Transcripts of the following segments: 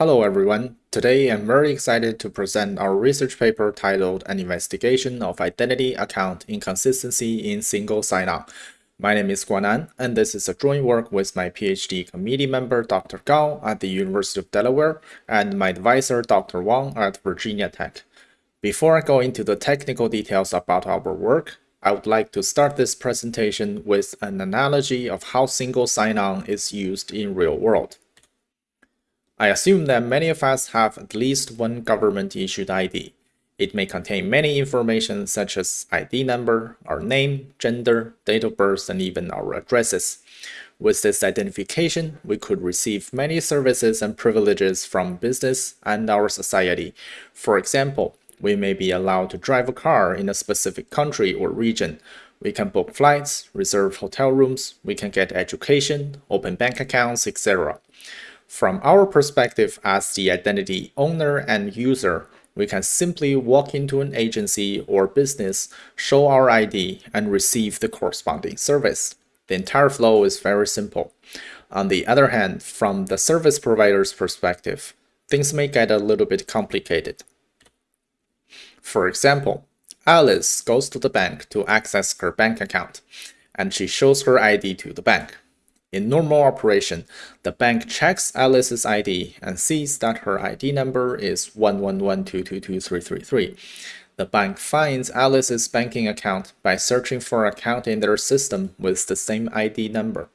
Hello everyone. Today I'm very excited to present our research paper titled An Investigation of Identity Account Inconsistency in Single Sign-On. My name is Guannan, and this is a joint work with my PhD committee member Dr. Gao at the University of Delaware and my advisor Dr. Wang at Virginia Tech. Before I go into the technical details about our work, I would like to start this presentation with an analogy of how single sign-on is used in real world. I assume that many of us have at least one government-issued ID. It may contain many information such as ID number, our name, gender, date of birth, and even our addresses. With this identification, we could receive many services and privileges from business and our society. For example, we may be allowed to drive a car in a specific country or region. We can book flights, reserve hotel rooms, we can get education, open bank accounts, etc. From our perspective as the identity owner and user, we can simply walk into an agency or business, show our ID, and receive the corresponding service. The entire flow is very simple. On the other hand, from the service provider's perspective, things may get a little bit complicated. For example, Alice goes to the bank to access her bank account, and she shows her ID to the bank. In normal operation, the bank checks Alice's ID and sees that her ID number is 111222333. The bank finds Alice's banking account by searching for an account in their system with the same ID number.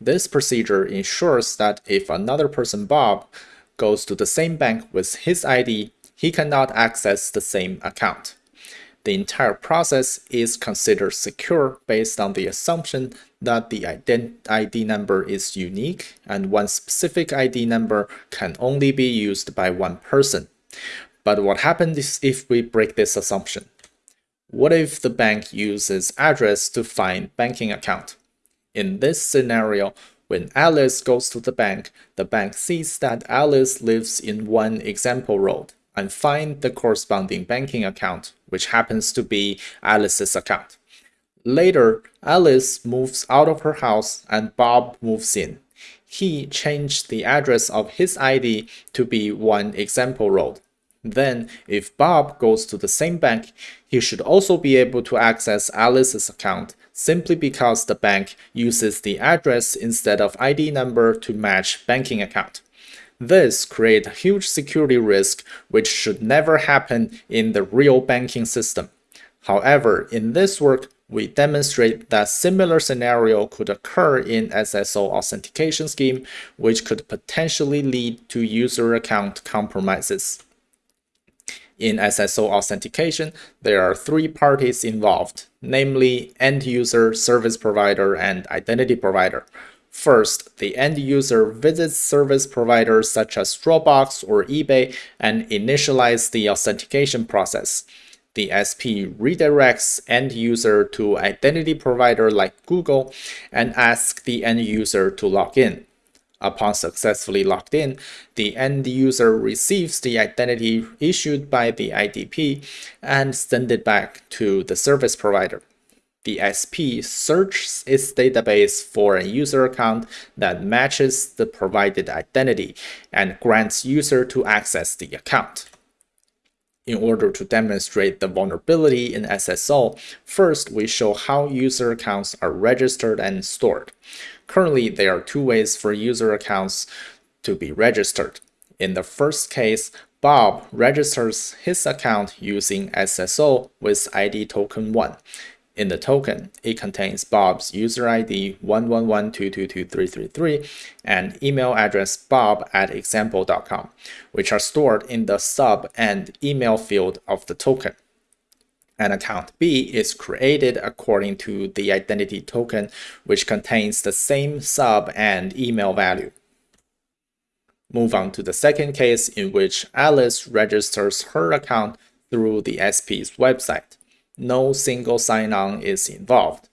This procedure ensures that if another person, Bob, goes to the same bank with his ID, he cannot access the same account. The entire process is considered secure based on the assumption that the ID number is unique and one specific ID number can only be used by one person. But what happens if we break this assumption? What if the bank uses address to find banking account? In this scenario, when Alice goes to the bank, the bank sees that Alice lives in one example road and find the corresponding banking account, which happens to be Alice's account. Later, Alice moves out of her house and Bob moves in. He changed the address of his ID to be one example road. Then, if Bob goes to the same bank, he should also be able to access Alice's account simply because the bank uses the address instead of ID number to match banking account. This creates a huge security risk which should never happen in the real banking system. However, in this work, we demonstrate that similar scenario could occur in SSO authentication scheme, which could potentially lead to user account compromises. In SSO authentication, there are three parties involved, namely end user, service provider, and identity provider. First, the end user visits service providers such as Dropbox or eBay and initialize the authentication process. The SP redirects end user to identity provider like Google and asks the end user to log in. Upon successfully logged in, the end user receives the identity issued by the IDP and send it back to the service provider the SP searches its database for a user account that matches the provided identity and grants user to access the account. In order to demonstrate the vulnerability in SSO, first we show how user accounts are registered and stored. Currently, there are two ways for user accounts to be registered. In the first case, Bob registers his account using SSO with ID token 1. In the token, it contains Bob's user ID 111222333 and email address bob at example.com, which are stored in the sub and email field of the token. An account B is created according to the identity token, which contains the same sub and email value. Move on to the second case in which Alice registers her account through the SP's website no single sign-on is involved.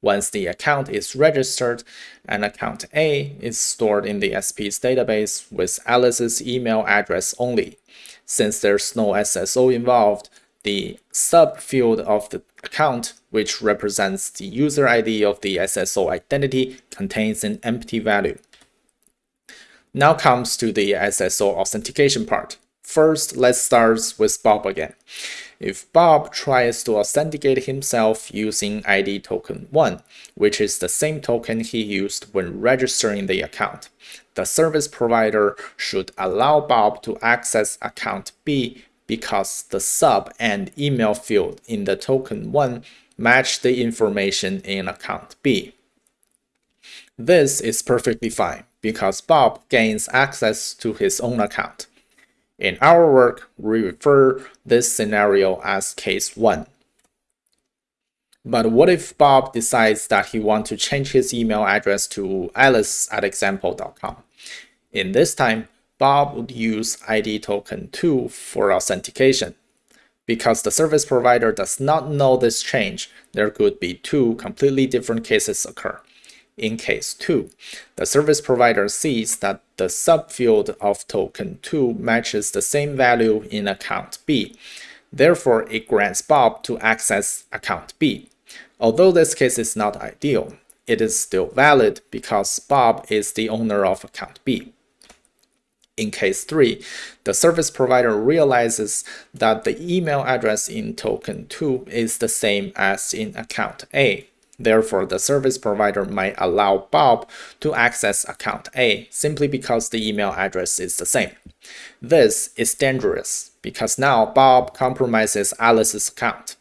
Once the account is registered, an account A is stored in the SP's database with Alice's email address only. Since there's no SSO involved, the subfield of the account, which represents the user ID of the SSO identity, contains an empty value. Now comes to the SSO authentication part. First, let's start with Bob again. If Bob tries to authenticate himself using ID token 1, which is the same token he used when registering the account, the service provider should allow Bob to access account B because the sub and email field in the token 1 match the information in account B. This is perfectly fine because Bob gains access to his own account. In our work, we refer this scenario as case 1. But what if Bob decides that he wants to change his email address to alice at example.com? In this time, Bob would use ID token 2 for authentication. Because the service provider does not know this change, there could be two completely different cases occur. In case 2, the service provider sees that the subfield of token 2 matches the same value in account B. Therefore, it grants Bob to access account B. Although this case is not ideal, it is still valid because Bob is the owner of account B. In case 3, the service provider realizes that the email address in token 2 is the same as in account A. Therefore, the service provider might allow Bob to access account A simply because the email address is the same. This is dangerous because now Bob compromises Alice's account.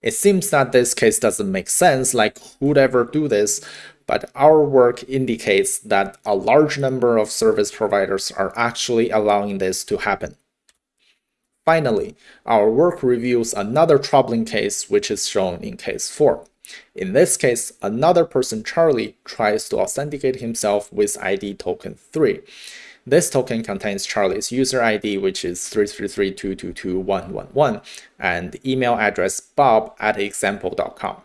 It seems that this case doesn't make sense, like who'd ever do this, but our work indicates that a large number of service providers are actually allowing this to happen. Finally, our work reveals another troubling case which is shown in case 4. In this case, another person, Charlie, tries to authenticate himself with ID token 3. This token contains Charlie's user ID, which is 333222111, and email address bob at example.com.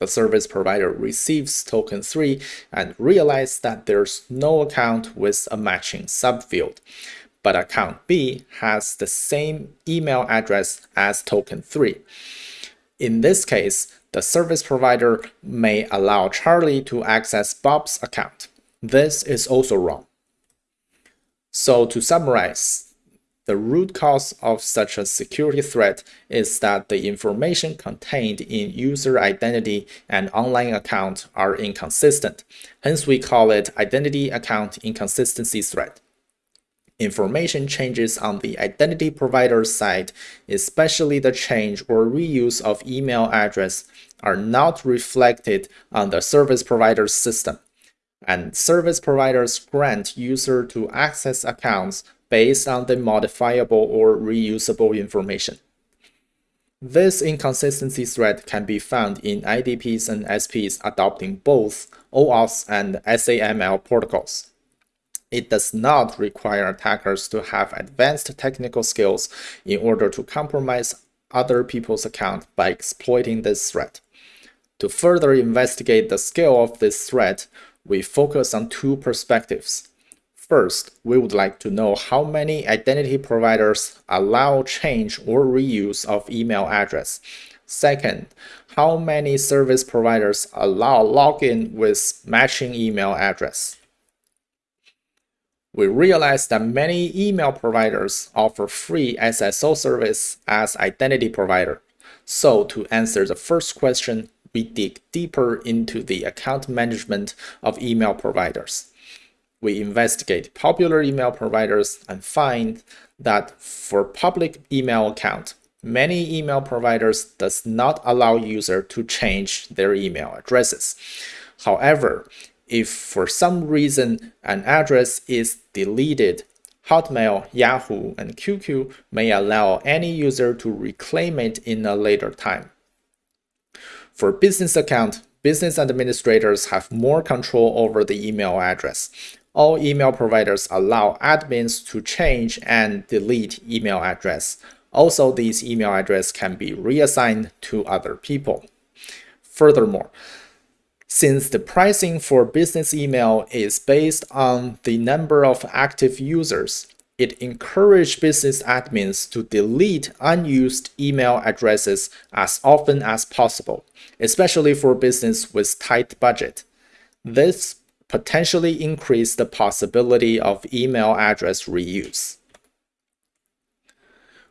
The service provider receives token 3 and realizes that there's no account with a matching subfield, but account B has the same email address as token 3. In this case, the service provider may allow Charlie to access Bob's account. This is also wrong. So to summarize, the root cause of such a security threat is that the information contained in user identity and online account are inconsistent. Hence, we call it identity account inconsistency threat information changes on the identity provider side, especially the change or reuse of email address, are not reflected on the service provider's system. And service providers grant user to access accounts based on the modifiable or reusable information. This inconsistency threat can be found in IDPs and SPs adopting both OAuth and SAML protocols. It does not require attackers to have advanced technical skills in order to compromise other people's account by exploiting this threat. To further investigate the scale of this threat, we focus on two perspectives. First, we would like to know how many identity providers allow change or reuse of email address. Second, how many service providers allow login with matching email address we realized that many email providers offer free SSO service as identity provider. So to answer the first question, we dig deeper into the account management of email providers. We investigate popular email providers and find that for public email account, many email providers does not allow user to change their email addresses. However, if for some reason an address is deleted, Hotmail, Yahoo, and QQ may allow any user to reclaim it in a later time. For business account, business administrators have more control over the email address. All email providers allow admins to change and delete email address. Also, these email address can be reassigned to other people. Furthermore, since the pricing for business email is based on the number of active users, it encourages business admins to delete unused email addresses as often as possible, especially for business with tight budget. This potentially increase the possibility of email address reuse.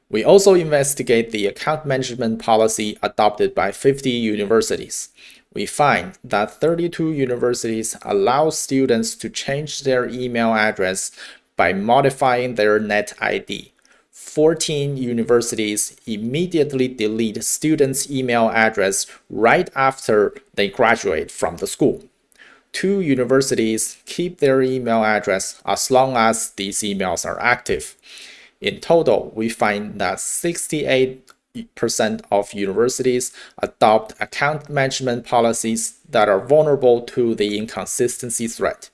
We also investigate the account management policy adopted by 50 universities. We find that 32 universities allow students to change their email address by modifying their net ID. 14 universities immediately delete students' email address right after they graduate from the school. Two universities keep their email address as long as these emails are active. In total, we find that 68% of universities adopt account management policies that are vulnerable to the inconsistency threat.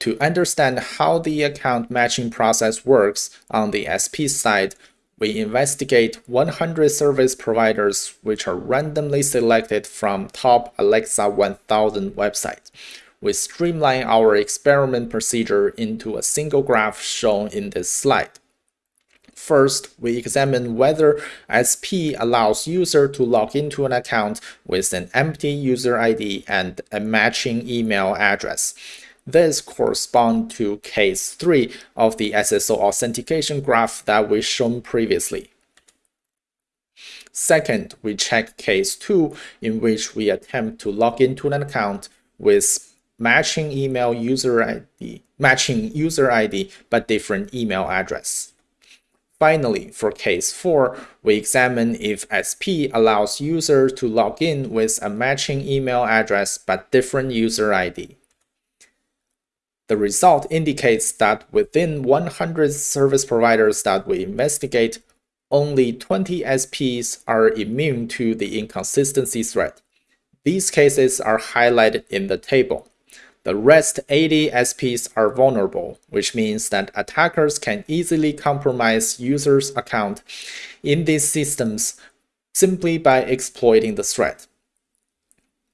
To understand how the account matching process works on the SP side, we investigate 100 service providers which are randomly selected from top Alexa 1000 websites we streamline our experiment procedure into a single graph shown in this slide. First, we examine whether SP allows user to log into an account with an empty user ID and a matching email address. This corresponds to case 3 of the SSO authentication graph that we shown previously. Second, we check case 2 in which we attempt to log into an account with matching email user ID, matching user ID but different email address. Finally, for case 4, we examine if SP allows user to log in with a matching email address but different user ID. The result indicates that within 100 service providers that we investigate, only 20 SPs are immune to the inconsistency threat. These cases are highlighted in the table. The rest 80 SPs are vulnerable, which means that attackers can easily compromise users' account in these systems simply by exploiting the threat.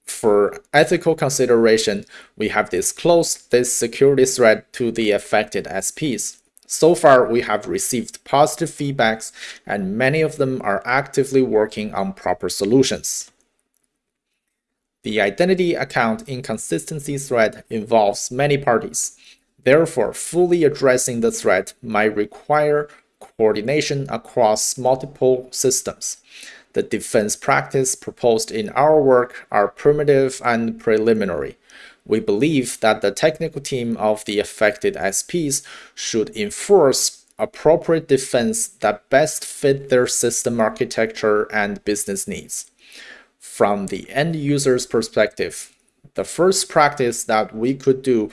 For ethical consideration, we have disclosed this security threat to the affected SPs. So far, we have received positive feedbacks and many of them are actively working on proper solutions. The identity account inconsistency threat involves many parties. Therefore, fully addressing the threat might require coordination across multiple systems. The defense practice proposed in our work are primitive and preliminary. We believe that the technical team of the affected SPs should enforce appropriate defense that best fit their system architecture and business needs from the end user's perspective, the first practice that we could do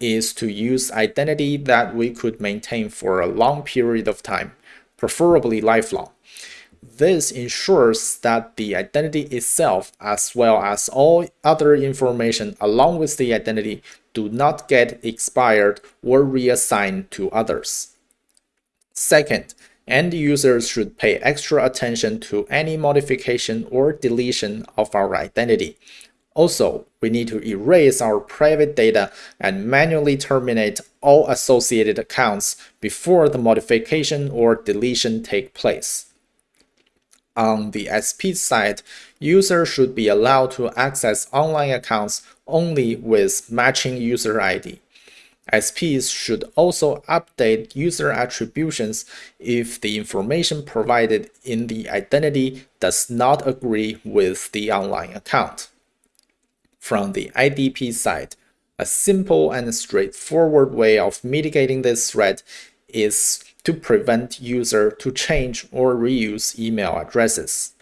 is to use identity that we could maintain for a long period of time, preferably lifelong. This ensures that the identity itself, as well as all other information along with the identity, do not get expired or reassigned to others. Second, End users should pay extra attention to any modification or deletion of our identity. Also, we need to erase our private data and manually terminate all associated accounts before the modification or deletion take place. On the SP side, users should be allowed to access online accounts only with matching user ID. SPs should also update user attributions if the information provided in the identity does not agree with the online account. From the IDP side, a simple and straightforward way of mitigating this threat is to prevent user to change or reuse email addresses.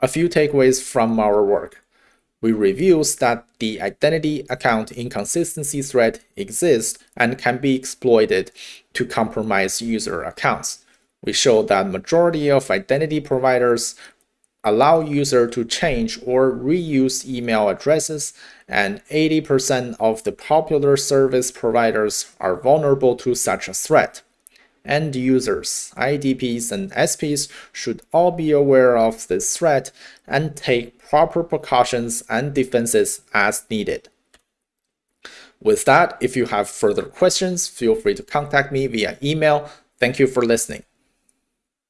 A few takeaways from our work we reveals that the identity account inconsistency threat exists and can be exploited to compromise user accounts. We show that majority of identity providers allow user to change or reuse email addresses and 80% of the popular service providers are vulnerable to such a threat. End users, IDPs, and SPs should all be aware of this threat and take proper precautions and defenses as needed. With that, if you have further questions, feel free to contact me via email. Thank you for listening.